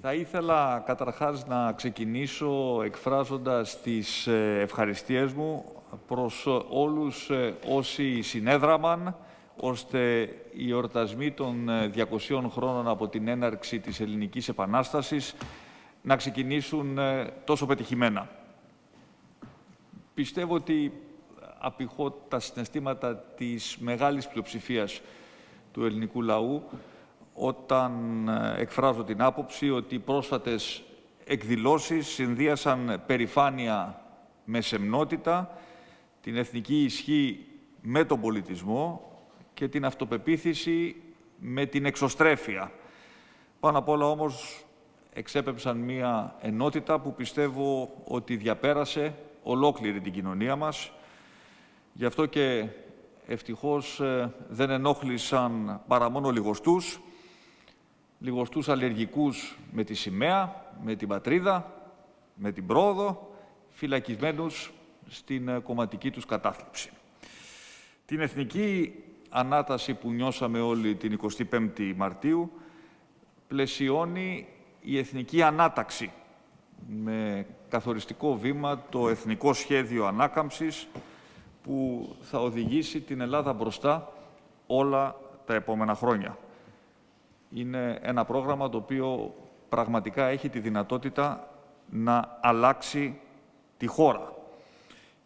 Θα ήθελα καταρχάς να ξεκινήσω εκφράζοντας τις ε, ευχαριστίες μου προς όλους ε, όσοι συνέδραμαν ώστε οι εορτασμοί των 200 ε, χρόνων από την έναρξη της Ελληνικής Επανάστασης να ξεκινήσουν τόσο πετυχημένα. Πιστεύω ότι απηχώ τα συναισθήματα της μεγάλης πλειοψηφίας του ελληνικού λαού όταν ε, εκφράζω την άποψη ότι οι πρόσφατες εκδηλώσεις συνδύασαν περηφάνεια με σεμνότητα, την εθνική ισχύ με τον πολιτισμό και την αυτοπεποίθηση με την εξωστρέφεια. Πάνω απ' όλα όμως εξέπεψαν μία ενότητα που πιστεύω ότι διαπέρασε ολόκληρη την κοινωνία μας. Γι' αυτό και ευτυχώς ε, δεν ενόχλησαν παρά μόνο λιγοστούς, λιγοστούς αλλεργικούς με τη σημαία, με την πατρίδα, με την πρόοδο, φυλακισμένους στην ε, κομματική τους κατάθλιψη. Την εθνική ανάταση που νιώσαμε όλοι την 25η Μαρτίου πλαισιώνει η εθνική ανάταξη με καθοριστικό βήμα το Εθνικό Σχέδιο Ανάκαμψης που θα οδηγήσει την Ελλάδα μπροστά όλα τα επόμενα χρόνια είναι ένα πρόγραμμα το οποίο πραγματικά έχει τη δυνατότητα να αλλάξει τη χώρα.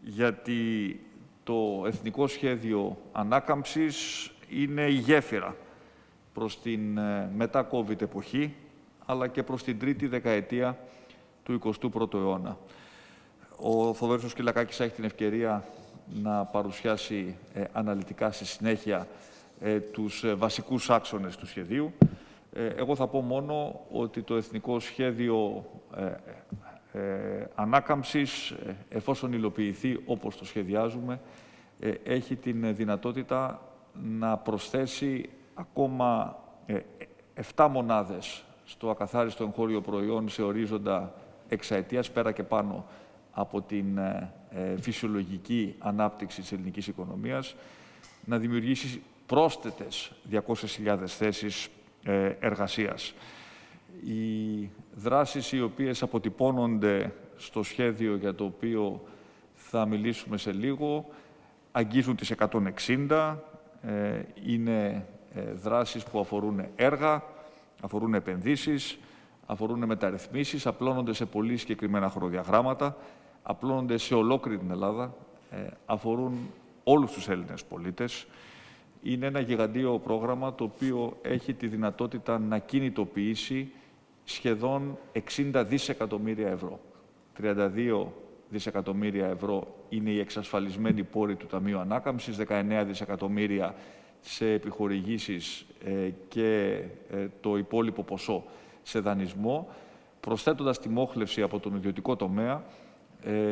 Γιατί το Εθνικό Σχέδιο Ανάκαμψης είναι η γέφυρα προς την ε, μετά-COVID εποχή, αλλά και προς την τρίτη δεκαετία του 21ου αιώνα. Ο Θοδωρής Σκυλακάκης έχει την ευκαιρία να παρουσιάσει ε, αναλυτικά στη συνέχεια ε, τους ε, βασικούς άξονες του σχεδίου. Ε, εγώ θα πω μόνο ότι το Εθνικό Σχέδιο Ανάκαμψης, εφόσον υλοποιηθεί όπως το σχεδιάζουμε, έχει την δυνατότητα να προσθέσει ακόμα 7 μονάδες στο ακαθάριστο εγχώριο προϊόν σε ορίζοντα εξαετίας, πέρα και πάνω από την φυσιολογική ανάπτυξη της ελληνικής οικονομίας, να δημιουργήσει πρόσθετες 200.000 θέσεις ε, εργασίας. Οι δράσεις οι οποίες αποτυπώνονται στο σχέδιο για το οποίο θα μιλήσουμε σε λίγο αγγίζουν τις 160, ε, είναι ε, δράσεις που αφορούν έργα, αφορούν επενδύσεις, αφορούν μεταρρυθμίσεις, απλώνονται σε πολύ συγκεκριμένα χρονοδιαγράμματα, απλώνονται σε ολόκληρη την Ελλάδα, αφορούν όλους τους Έλληνες πολίτες είναι ένα γιγαντίο πρόγραμμα το οποίο έχει τη δυνατότητα να κινητοποιήσει σχεδόν 60 δισεκατομμύρια ευρώ. 32 δισεκατομμύρια ευρώ είναι η εξασφαλισμένη πόρη του Ταμείου Ανάκαμψης, 19 δισεκατομμύρια σε επιχορηγήσεις ε, και ε, το υπόλοιπο ποσό σε δανεισμό, προσθέτοντας τη μόχλευση από τον ιδιωτικό τομέα ε,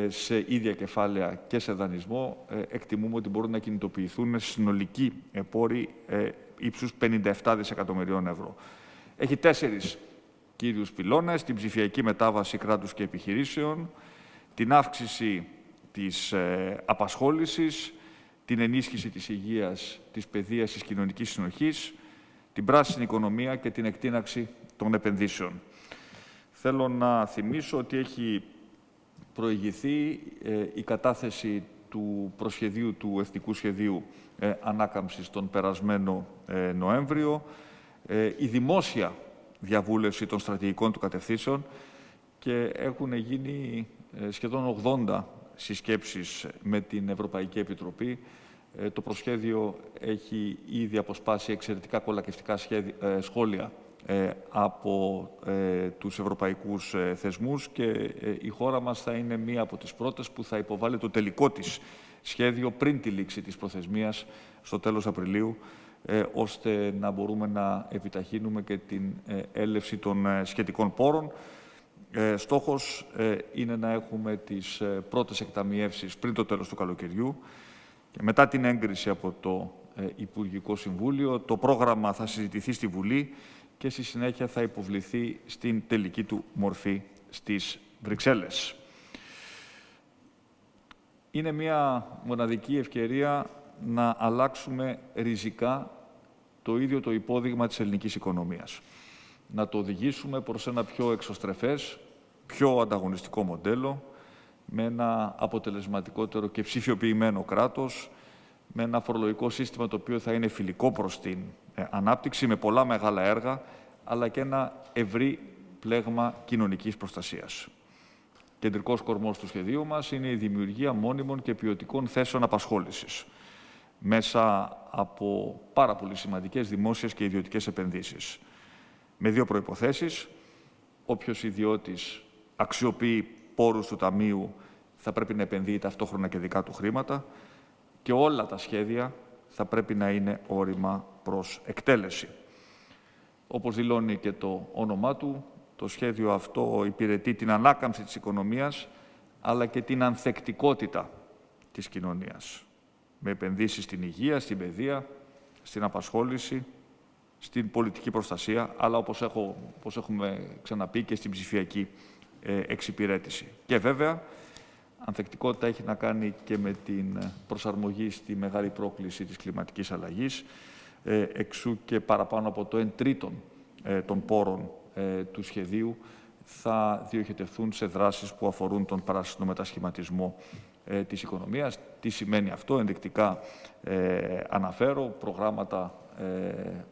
σε ίδια κεφάλαια και σε δανεισμό, ε, εκτιμούμε ότι μπορούν να κινητοποιηθούν συνολικοί πόροι ε, ύψους 57 δισεκατομμυρίων ευρώ. Έχει τέσσερις κύριους πυλώνες, την ψηφιακή μετάβαση κράτους και επιχειρήσεων, την αύξηση της απασχόλησης, την ενίσχυση της υγείας, της παιδείας, της κοινωνικής συνοχής, την πράσινη οικονομία και την εκτείναξη των επενδύσεων. Θέλω να θυμίσω ότι έχει προηγηθεί ε, η κατάθεση του προσχεδίου του Εθνικού Σχεδίου ε, Ανάκαμψης τον περασμένο ε, Νοέμβριο, η δημόσια διαβούλευση των στρατηγικών του κατευθύνσεων και έχουν γίνει σχεδόν 80 συσκέψεις με την Ευρωπαϊκή Επιτροπή. Το προσχέδιο έχει ήδη αποσπάσει εξαιρετικά κολακευτικά σχόλια ε, από ε, τους ευρωπαϊκούς ε, θεσμούς και η χώρα μας θα είναι μία από τις πρώτες που θα υποβάλει το τελικό της σχέδιο πριν τη λήξη της προθεσμίας στο τέλος Απριλίου ώστε να μπορούμε να επιταχύνουμε και την έλευση των σχετικών πόρων. Στόχος είναι να έχουμε τις πρώτες εκταμιεύσεις πριν το τέλος του καλοκαιριού και μετά την έγκριση από το Υπουργικό Συμβούλιο. Το πρόγραμμα θα συζητηθεί στη Βουλή και στη συνέχεια θα υποβληθεί στην τελική του μορφή στις Βρυξέλλες. Είναι μια μοναδική ευκαιρία να αλλάξουμε ριζικά το ίδιο το υπόδειγμα της ελληνικής οικονομίας. να το οδηγήσουμε προς ένα πιο εξωστρεφές, πιο ανταγωνιστικό μοντέλο, με ένα αποτελεσματικότερο και ψηφιοποιημένο κράτος, με ένα φορολογικό σύστημα το οποίο θα είναι φιλικό προς την ε, ανάπτυξη, με πολλά μεγάλα έργα, αλλά και ένα ευρύ πλέγμα κοινωνικής προστασίας. Κεντρικός κορμός του σχεδίου μας είναι η δημιουργία μόνιμων και ποιοτικών θέσεων απασχόλησης μέσα από πάρα πολύ σημαντικές δημόσιες και ιδιωτικές επενδύσεις. Με δύο προϋποθέσεις. Όποιος ιδιώτης αξιοποιεί πόρους του Ταμείου θα πρέπει να επενδύει ταυτόχρονα και δικά του χρήματα και όλα τα σχέδια θα πρέπει να είναι όρημα προς εκτέλεση. Όπως δηλώνει και το όνομά του, το σχέδιο αυτό υπηρετεί την ανάκαμψη της οικονομίας, αλλά και την ανθεκτικότητα της κοινωνίας, με επενδύσεις στην υγεία, στην παιδεία, στην απασχόληση, στην πολιτική προστασία, αλλά όπως, έχω, όπως έχουμε ξαναπεί και στην ψηφιακή ε, εξυπηρέτηση. Και βέβαια, ανθεκτικότητα έχει να κάνει και με την προσαρμογή στη μεγάλη πρόκληση της κλιματικής αλλαγής, ε, εξού και παραπάνω από το 1 τρίτον ε, των πόρων ε, του σχεδίου θα διοχετευθούν σε δράσεις που αφορούν τον πράσινο μετασχηματισμό ε, της οικονομίας. Τι σημαίνει αυτό, ενδεικτικά ε, αναφέρω, προγράμματα ε,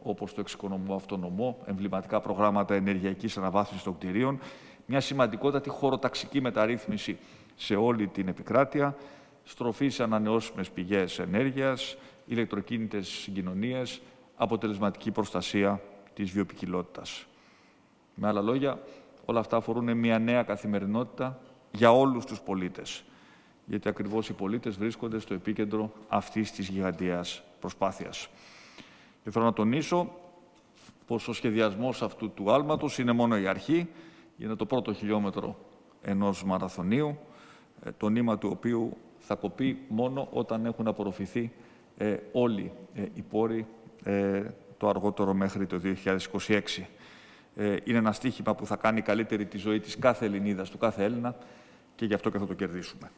όπως το εξοικονομώ αυτονομό, εμβληματικά προγράμματα ενεργειακής αναβάθμισης των κτηρίων, μια σημαντικότατη χωροταξική μεταρρύθμιση σε όλη την επικράτεια, στροφής σε ανανεώσιμες πηγές ενέργειας, ηλεκτροκίνητες συγκοινωνίες, αποτελεσματική προστασία της βιοπικιλότητας. Με άλλα λόγια, όλα αυτά αφορούν μια νέα καθημερινότητα για όλους τους πολίτες. Γιατί ακριβώς οι πολίτες βρίσκονται στο επίκεντρο αυτής της γιγαντιαίας προσπάθειας. Και θέλω να τονίσω πως ο σχεδιασμός αυτού του άλματος είναι μόνο η αρχή, είναι το πρώτο χιλιόμετρο ενός μαραθωνίου, ε, το νήμα του οποίου θα κοπεί μόνο όταν έχουν απορροφηθεί ε, όλοι ε, οι πόροι ε, το αργότερο μέχρι το 2026. Ε, είναι ένα στίχημα που θα κάνει καλύτερη τη ζωή της κάθε Ελληνίδας, του κάθε Έλληνα και γι' αυτό και θα το κερδίσουμε.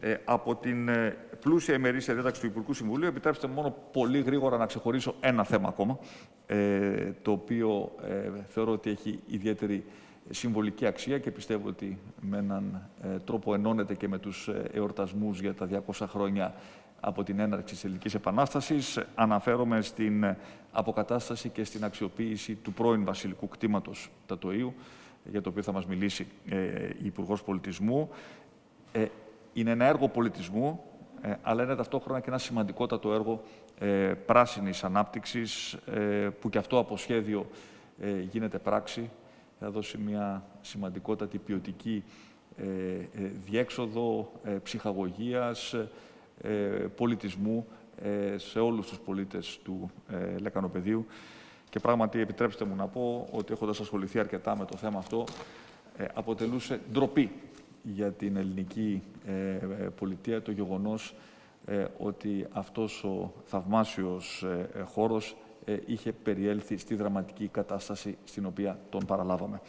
Ε, από την ε, πλούσια ημερήσια διάταξη του Υπουργικού Συμβουλίου, επιτρέψτε μόνο πολύ γρήγορα να ξεχωρίσω ένα θέμα ακόμα, ε, το οποίο ε, θεωρώ ότι έχει ιδιαίτερη συμβολική αξία και πιστεύω ότι με έναν ε, τρόπο ενώνεται και με τους εορτασμούς για τα 200 χρόνια από την έναρξη της Ελληνικής Επανάστασης. Αναφέρομαι στην αποκατάσταση και στην αξιοποίηση του πρώην βασιλικού κτήματος Τατοίου, για το οποίο θα μας μιλήσει ε, η Υπουργός Πολιτισμού. Ε, είναι ένα έργο πολιτισμού, ε, αλλά είναι ταυτόχρονα και ένα σημαντικότατο έργο ε, πράσινης ανάπτυξης, ε, που και αυτό από σχέδιο ε, γίνεται πράξη. Θα δώσει μια σημαντικότατη ποιοτική διέξοδο ψυχαγωγίας, ε, πολιτισμού ε, σε όλους τους πολίτες του ε, Λεκανοπεδίου. Και πράγματι, επιτρέψτε μου να πω ότι έχοντας ασχοληθεί αρκετά με το θέμα αυτό, αποτελούσε ντροπή για την ελληνική πολιτεία το γεγονός ότι αυτός ο θαυμάσιος χώρος είχε περιέλθει στη δραματική κατάσταση στην οποία τον παραλάβαμε.